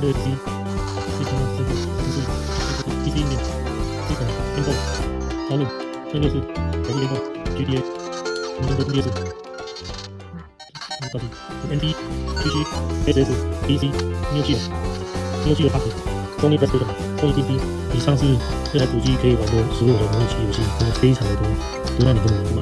这个 PC 最重要的就是就是就是 PC 里面这款联动讨论，这就是跑步联动 GTA，我们的 PS，告诉你 ND PC SS PC 没 G 六 G 的有记了八十 Sony PlayStation Sony PC，以上是这台主机可以玩的所有的模拟器游戏，真的非常的多，多到你根本玩不。